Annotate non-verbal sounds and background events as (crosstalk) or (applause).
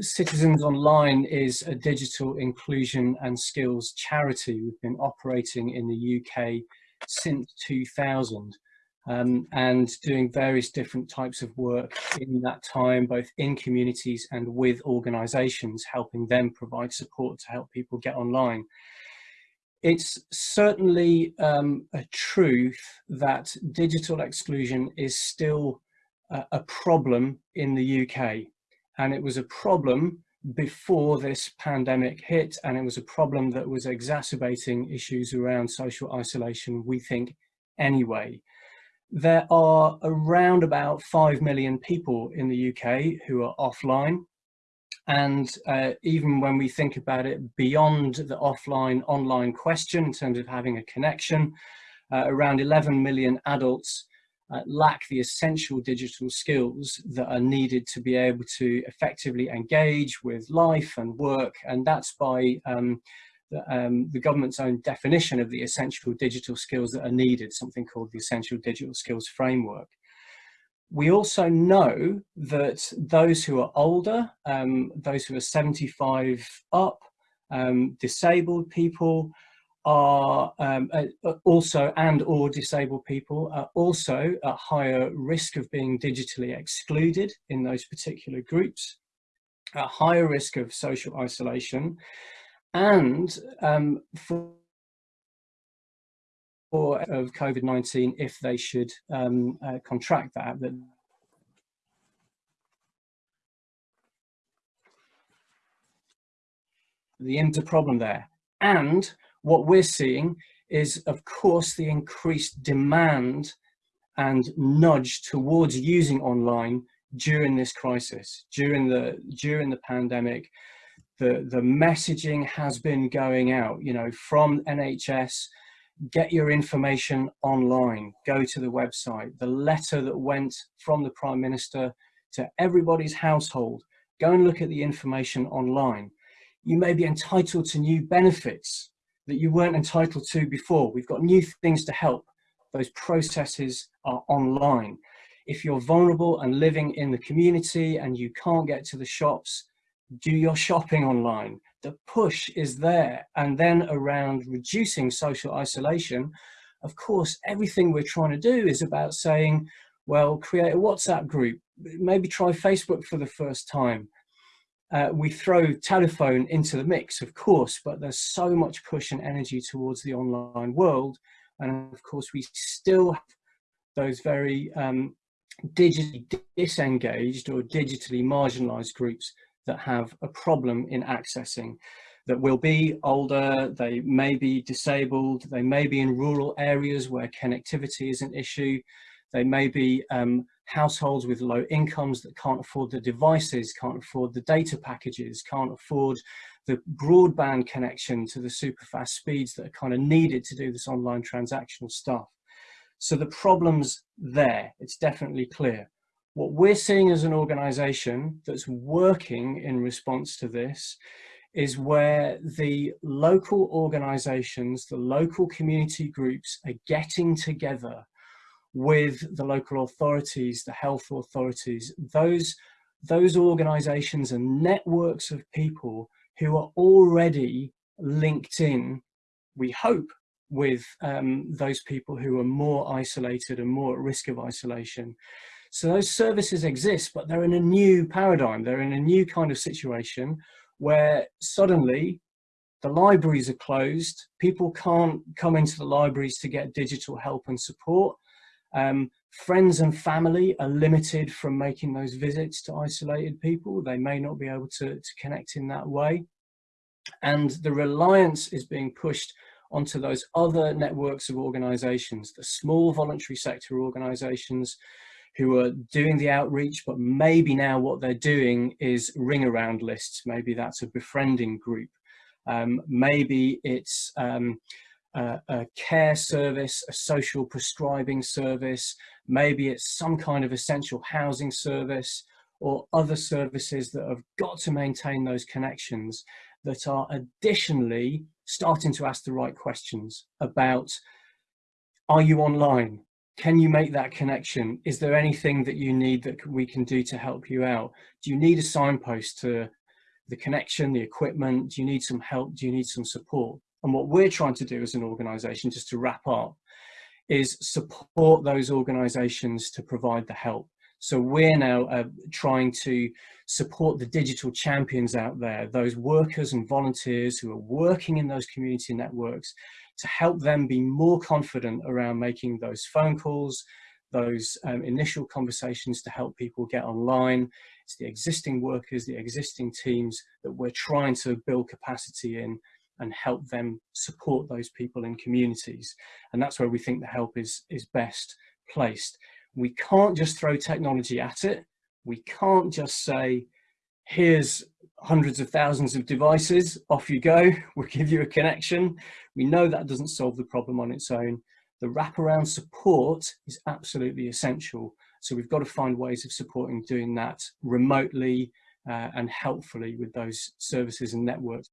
Citizens Online is a digital inclusion and skills charity. We've been operating in the UK since 2000 um, and doing various different types of work in that time, both in communities and with organisations, helping them provide support to help people get online. It's certainly um, a truth that digital exclusion is still a, a problem in the UK. And it was a problem before this pandemic hit, and it was a problem that was exacerbating issues around social isolation, we think, anyway. There are around about 5 million people in the UK who are offline. And uh, even when we think about it beyond the offline online question in terms of having a connection, uh, around 11 million adults uh, lack the essential digital skills that are needed to be able to effectively engage with life and work. And that's by um, um, the government's own definition of the essential digital skills that are needed, something called the Essential Digital Skills Framework. We also know that those who are older, um, those who are 75 up, um, disabled people are um, also and or disabled people are also at higher risk of being digitally excluded in those particular groups, at higher risk of social isolation and um, for of COVID-19 if they should um, uh, contract that. that the end problem there. And what we're seeing is, of course, the increased demand and nudge towards using online during this crisis, during the during the pandemic, the, the messaging has been going out, you know, from NHS, get your information online, go to the website, the letter that went from the Prime Minister to everybody's household, go and look at the information online. You may be entitled to new benefits that you weren't entitled to before. We've got new things to help. Those processes are online. If you're vulnerable and living in the community and you can't get to the shops, do your shopping online. The push is there. And then around reducing social isolation, of course, everything we're trying to do is about saying, well, create a WhatsApp group, maybe try Facebook for the first time. Uh, we throw telephone into the mix, of course, but there's so much push and energy towards the online world. And of course, we still have those very um, digitally disengaged or digitally marginalized groups that have a problem in accessing that will be older, they may be disabled, they may be in rural areas where connectivity is an issue, they may be um, households with low incomes that can't afford the devices, can't afford the data packages, can't afford the broadband connection to the super fast speeds that are kind of needed to do this online transactional stuff. So the problem's there, it's definitely clear. What we're seeing as an organization that's working in response to this is where the local organizations, the local community groups are getting together with the local authorities, the health authorities, those, those organizations and networks of people who are already linked in, we hope, with um, those people who are more isolated and more at risk of isolation. So those services exist, but they're in a new paradigm. They're in a new kind of situation where suddenly the libraries are closed. People can't come into the libraries to get digital help and support. Um, friends and family are limited from making those visits to isolated people. They may not be able to, to connect in that way. And the reliance is being pushed onto those other networks of organizations, the small voluntary sector organizations who are doing the outreach, but maybe now what they're doing is ring around lists. Maybe that's a befriending group. Um, maybe it's um, a, care service, a social prescribing service. Maybe it's some kind of essential housing service or other services that have got to maintain those connections that are additionally starting to ask the right questions about are you online? can you make that connection? Is there anything that you need that we can do to help you out? Do you need a signpost to the connection, the equipment? Do you need some help? Do you need some support? And what we're trying to do as an organization, just to wrap up, is support those organizations to provide the help. So we're now uh, trying to support the digital champions out there, those workers and volunteers who are working in those community networks to help them be more confident around making those phone calls, those um, initial conversations to help people get online. It's the existing workers, the existing teams that we're trying to build capacity in and help them support those people in communities. And that's where we think the help is, is best placed. We can't just throw technology at it. We can't just say, here's hundreds of thousands of devices, off you go, (laughs) we'll give you a connection. We know that doesn't solve the problem on its own. The wraparound support is absolutely essential. So we've got to find ways of supporting doing that remotely uh, and helpfully with those services and networks.